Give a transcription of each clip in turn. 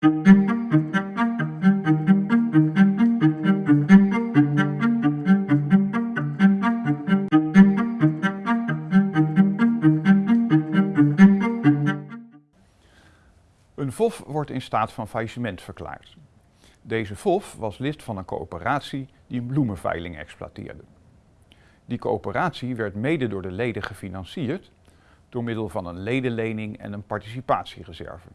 Een FOF wordt in staat van faillissement verklaard. Deze FOF was lid van een coöperatie die bloemenveiling exploiteerde. Die coöperatie werd mede door de leden gefinancierd door middel van een ledenlening en een participatiereserve.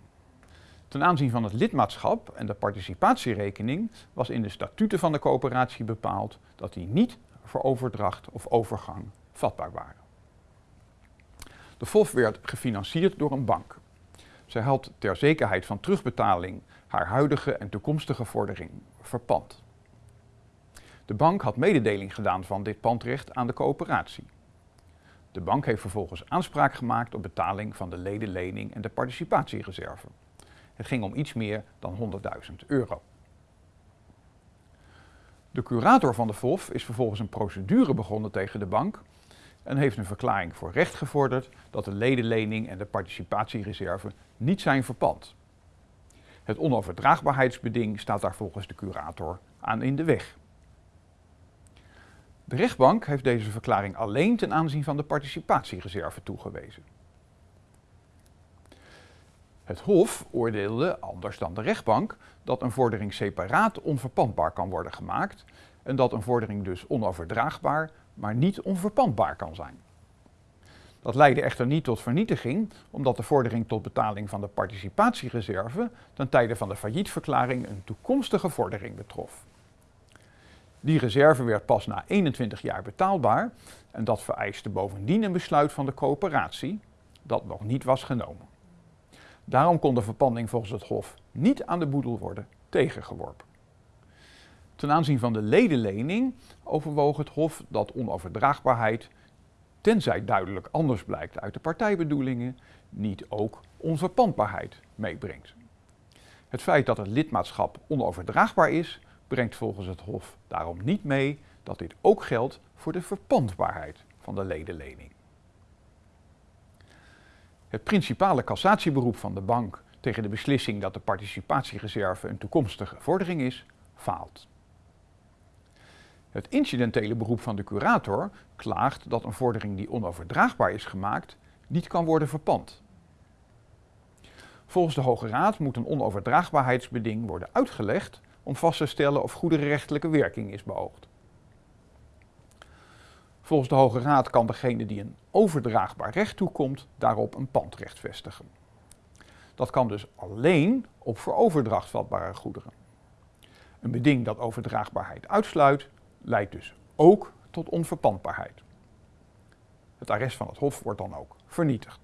Ten aanzien van het lidmaatschap en de participatierekening was in de statuten van de coöperatie bepaald dat die niet voor overdracht of overgang vatbaar waren. De FOF werd gefinancierd door een bank. Zij had ter zekerheid van terugbetaling haar huidige en toekomstige vordering verpand. De bank had mededeling gedaan van dit pandrecht aan de coöperatie. De bank heeft vervolgens aanspraak gemaakt op betaling van de ledenlening en de participatiereserve. Het ging om iets meer dan 100.000 euro. De curator van de FOF is vervolgens een procedure begonnen tegen de bank en heeft een verklaring voor recht gevorderd dat de ledenlening en de participatiereserve niet zijn verpand. Het onoverdraagbaarheidsbeding staat daar volgens de curator aan in de weg. De rechtbank heeft deze verklaring alleen ten aanzien van de participatiereserve toegewezen. Het Hof oordeelde, anders dan de rechtbank, dat een vordering separaat onverpandbaar kan worden gemaakt en dat een vordering dus onoverdraagbaar, maar niet onverpandbaar kan zijn. Dat leidde echter niet tot vernietiging, omdat de vordering tot betaling van de participatiereserve ten tijde van de faillietverklaring een toekomstige vordering betrof. Die reserve werd pas na 21 jaar betaalbaar en dat vereiste bovendien een besluit van de coöperatie, dat nog niet was genomen. Daarom kon de verpanding volgens het Hof niet aan de boedel worden tegengeworpen. Ten aanzien van de ledenlening overwoog het Hof dat onoverdraagbaarheid, tenzij duidelijk anders blijkt uit de partijbedoelingen, niet ook onverpandbaarheid meebrengt. Het feit dat het lidmaatschap onoverdraagbaar is, brengt volgens het Hof daarom niet mee dat dit ook geldt voor de verpandbaarheid van de ledenlening. Het principale cassatieberoep van de bank tegen de beslissing dat de participatiereserve een toekomstige vordering is, faalt. Het incidentele beroep van de curator klaagt dat een vordering die onoverdraagbaar is gemaakt niet kan worden verpand. Volgens de Hoge Raad moet een onoverdraagbaarheidsbeding worden uitgelegd om vast te stellen of goederenrechtelijke werking is beoogd. Volgens de Hoge Raad kan degene die een overdraagbaar recht toekomt daarop een pandrecht vestigen. Dat kan dus alleen op voor overdracht vatbare goederen. Een beding dat overdraagbaarheid uitsluit, leidt dus ook tot onverpandbaarheid. Het arrest van het Hof wordt dan ook vernietigd.